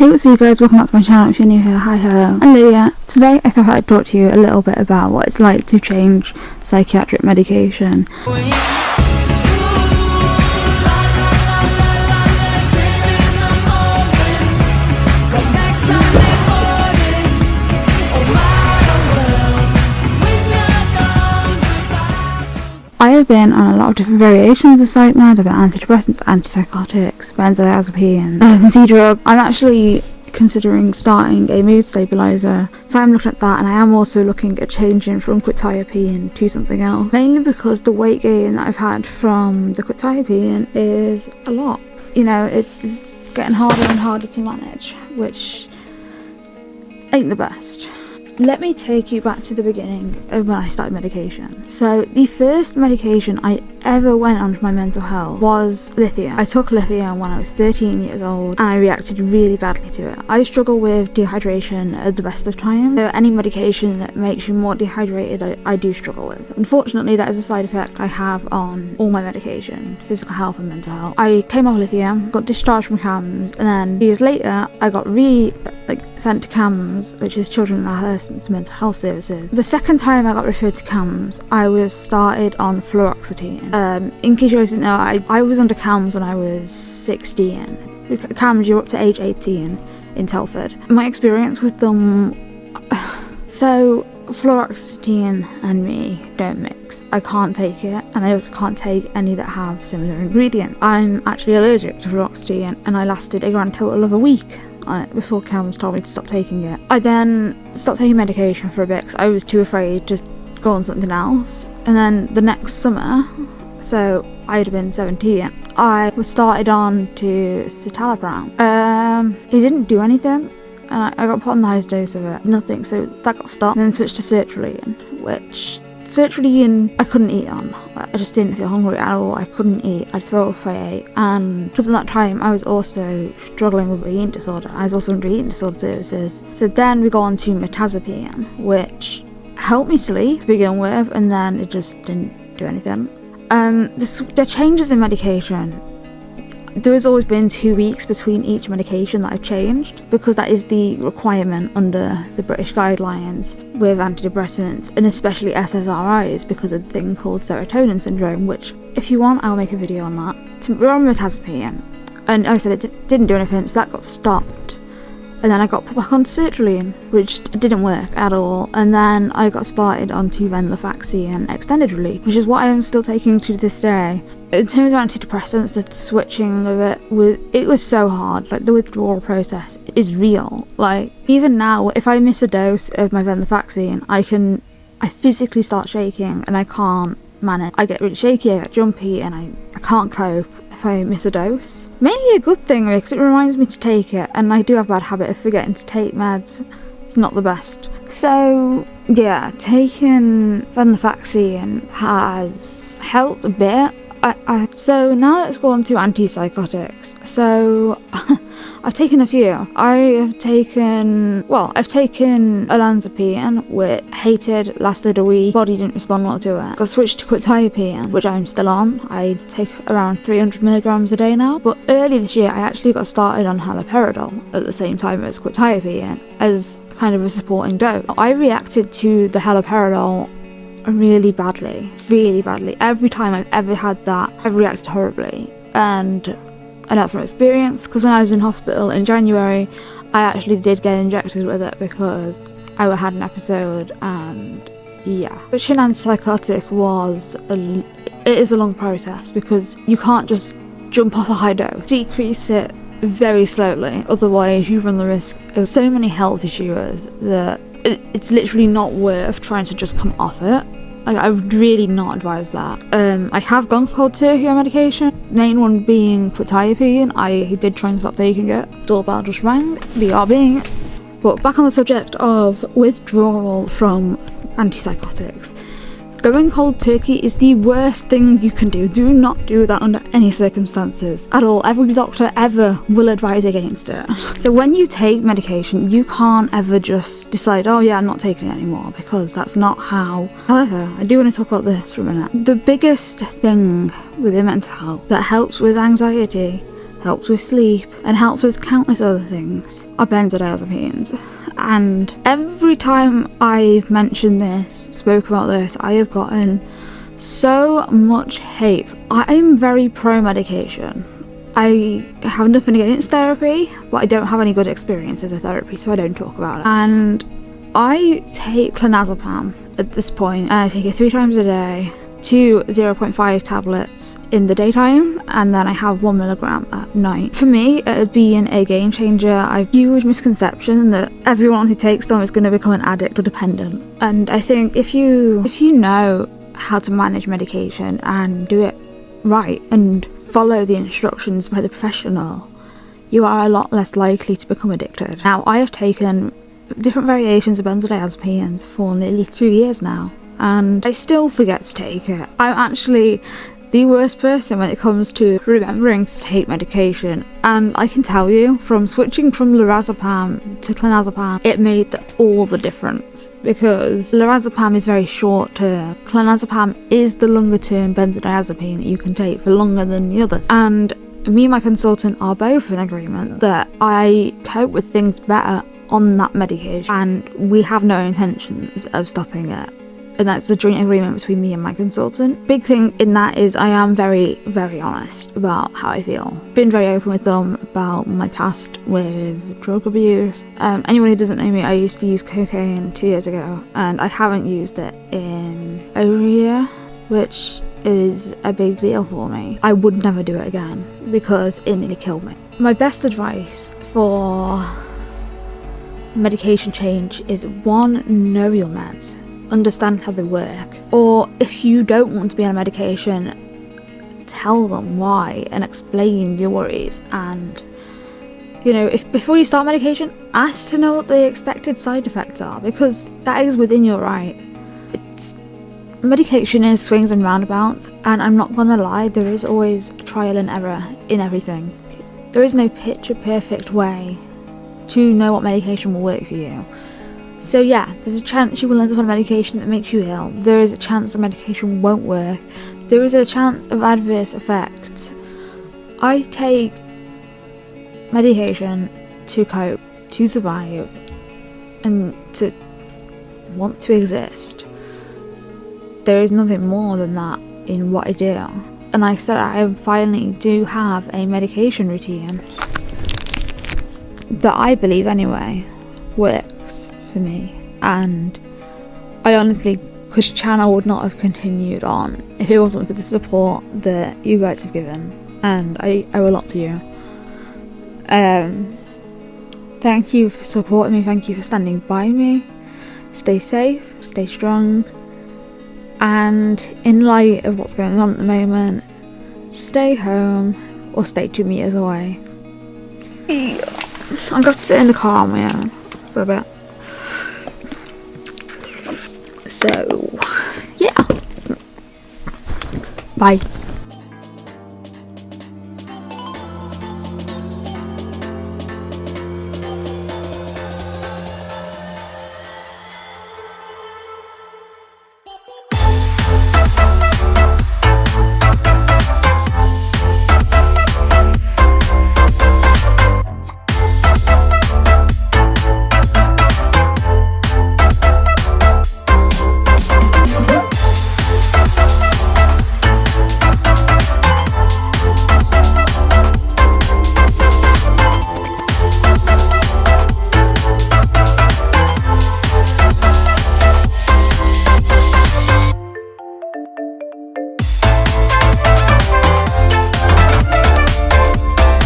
Hey what's up you guys, welcome back to my channel if you're new here, hi hello, I'm Lydia. Today I thought I'd talk to you a little bit about what it's like to change psychiatric medication. Been on a lot of different variations of psych meds. I've been antidepressants, antipsychotics, benzodiazepine, um, Z-drug. I'm actually considering starting a mood stabilizer so I'm looking at that and I am also looking at changing from quetiapine to something else mainly because the weight gain that I've had from the quetiapine is a lot you know it's, it's getting harder and harder to manage which ain't the best let me take you back to the beginning of when I started medication. So the first medication I ever went on for my mental health was lithium. I took lithium when I was 13 years old and I reacted really badly to it. I struggle with dehydration at the best of times. So any medication that makes you more dehydrated I, I do struggle with. Unfortunately that is a side effect I have on all my medication, physical health and mental health. I came off lithium, got discharged from CAMHS and then years later I got re like sent to CAMHS which is Children and Adolescents Mental Health Services. The second time I got referred to CAMHS I was started on fluoxetine um, in case you guys didn't know, I, I was under CAMHS when I was 16. CAMHS, you're up to age 18 in Telford. My experience with them... so, fluoxetine and me don't mix. I can't take it, and I also can't take any that have similar ingredients. I'm actually allergic to fluoxetine, and I lasted a grand total of a week before CAMHS told me to stop taking it. I then stopped taking medication for a bit because I was too afraid to go on something else. And then the next summer, so I'd have been 17. I was started on to citalopram. Um, it didn't do anything, and I, I, got put on the highest dose of it. Nothing, so that got stopped. And then switched to sertraline, which sertraline I couldn't eat on. I just didn't feel hungry at all. I couldn't eat. I'd throw up if I ate. And because at that time I was also struggling with eating disorder. I was also under eating disorder services. So then we got on to mirtazapine, which helped me sleep to begin with, and then it just didn't do anything. Um, the, the changes in medication there has always been two weeks between each medication that I've changed because that is the requirement under the British guidelines with antidepressants and especially SSRIs because of the thing called serotonin syndrome which if you want I'll make a video on that. We're on and like I said it didn't do anything so that got stopped and then I got put back onto sertraline, which didn't work at all, and then I got started onto venlafaxine and extended release, which is what I am still taking to this day. In terms of antidepressants, the switching of it was it was so hard. Like the withdrawal process is real. Like even now, if I miss a dose of my venlafaxine, I can I physically start shaking and I can't manage. I get really shaky, I get jumpy, and I, I can't cope if I miss a dose. Mainly a good thing because it reminds me to take it and I do have a bad habit of forgetting to take meds. It's not the best. So yeah, taking venlafaxine has helped a bit. I, I, so now let's go on to antipsychotics. So I've taken a few. I have taken, well, I've taken olanzapine, which hated, lasted a week, body didn't respond well to it. Got switched to quetiapine, which I'm still on. I take around 300 milligrams a day now. But early this year, I actually got started on haloperidol at the same time as quetiapine, as kind of a supporting dose. I reacted to the haloperidol really badly, really badly. Every time I've ever had that, I've reacted horribly. And I know from experience because when I was in hospital in January I actually did get injected with it because I had an episode and yeah. Switching antipsychotic was a, it is a long process because you can't just jump off a high dose. Decrease it very slowly otherwise you run the risk of so many health issues that it's literally not worth trying to just come off it like, I would really not advise that. Um, I have gone cold turkey on medication. Main one being quetiapine. I did try and stop taking it. Doorbell just rang. BRB. But back on the subject of withdrawal from antipsychotics. Going cold turkey is the worst thing you can do. Do not do that under any circumstances at all. Every doctor ever will advise against it. So when you take medication, you can't ever just decide, oh yeah, I'm not taking it anymore because that's not how. However, I do want to talk about this for a minute. The biggest thing within mental health that helps with anxiety helps with sleep, and helps with countless other things are benzodiazepines. And every time I've mentioned this, spoke about this, I have gotten so much hate. I'm very pro medication. I have nothing against therapy, but I don't have any good experiences with therapy, so I don't talk about it. And I take clonazepam at this point, and I take it three times a day, two 0.5 tablets in the daytime, and then I have one milligram at night. For me, it has been a game changer. I've huge misconception that everyone who takes them is going to become an addict or dependent. And I think if you if you know how to manage medication and do it right and follow the instructions by the professional, you are a lot less likely to become addicted. Now, I have taken different variations of benzodiazepines for nearly two years now, and I still forget to take it. I'm actually the worst person when it comes to remembering to take medication. And I can tell you, from switching from lorazepam to clonazepam, it made the, all the difference. Because lorazepam is very short term. Clonazepam is the longer term benzodiazepine that you can take for longer than the others. And me and my consultant are both in agreement that I cope with things better on that medication and we have no intentions of stopping it and that's the joint agreement between me and my consultant. Big thing in that is I am very, very honest about how I feel. Been very open with them about my past with drug abuse. Um, anyone who doesn't know me, I used to use cocaine two years ago, and I haven't used it in over a year, which is a big deal for me. I would never do it again because it nearly killed me. My best advice for medication change is one, know your meds understand how they work. Or if you don't want to be on a medication, tell them why and explain your worries and you know, if before you start medication, ask to know what the expected side effects are because that is within your right. It's medication is swings and roundabouts, and I'm not gonna lie, there is always trial and error in everything. There is no picture perfect way to know what medication will work for you. So yeah, there's a chance you will end up on medication that makes you ill. There is a chance the medication won't work. There is a chance of adverse effects. I take medication to cope, to survive, and to want to exist. There is nothing more than that in what I do. And like I said, I finally do have a medication routine that I believe anyway works for me. And I honestly because channel would not have continued on if it wasn't for the support that you guys have given. And I owe a lot to you. Um thank you for supporting me. Thank you for standing by me. Stay safe stay strong. And in light of what's going on at the moment stay home or stay two meters away I've got to sit in the car on my own for a bit so, yeah. Bye.